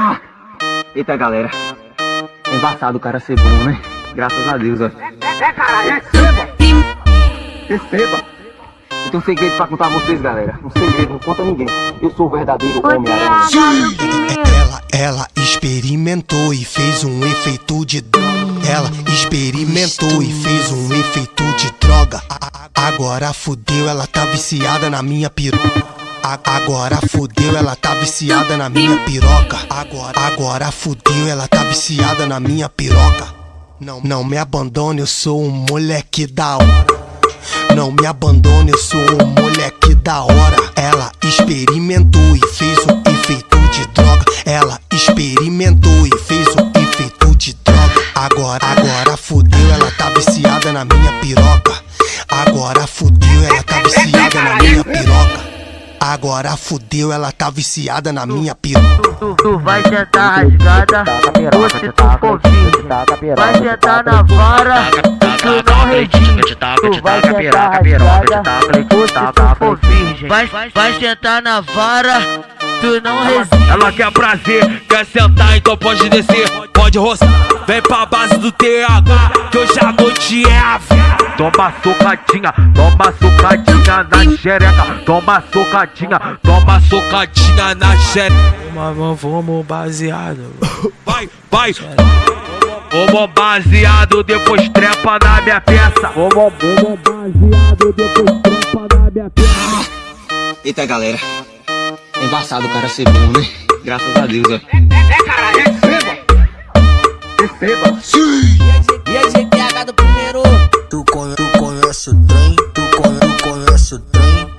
Ah! Eita, galera. É embaçado o cara ser bom, né? Graças a Deus, ó. É, cara, receba! Receba! Eu tenho um segredo pra contar a vocês, galera. Um segredo, não conta a ninguém. Eu sou o verdadeiro Homem-Aranha. Ela, ela experimentou e fez um efeito de Ela experimentou e fez um efeito de droga. Agora fudeu, ela tá viciada na minha piroca. Agora fudeu, ela tá viciada na minha piroca. Agora, agora fudeu, ela tá viciada na minha piroca. Não, não me abandone, eu sou um moleque da hora. Não me abandone, eu sou um moleque da hora. Ela experimentou e fez um efeito de droga. Ela experimentou e fez um efeito de droga. Agora, agora fudeu, ela tá viciada na minha piroca. Agora fudeu, ela tá viciada na minha piroca. Agora fudeu, ela tá viciada na minha piroca. Tu, tu vai sentar rasgada, ou se tu for virgem Vai sentar na vara, tu não resiste Tu vai sentar rasgada, ou se tu for virgem Vai, vai sentar na vara, tu não resiste. Ela quer prazer, quer sentar, então pode descer Pode roçar, vem pra base do TH Que hoje a noite é a vida. Toma socadinha, toma socadinha na xereca. Toma socadinha, toma socadinha na xereca. Vamos, vamos baseado. Vai, vai. Vamos baseado, depois trepa na minha peça. Vamos, vamos baseado, depois trepa na minha peça. Eita, galera. É embaçado o cara ser bom, né? Graças a Deus, ó.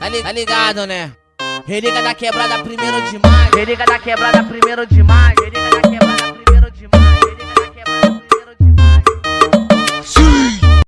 li, tá ligado, né? né? Religa da quebrada, primeiro de maio. Religa da quebrada, primeiro de maio. Da quebrada.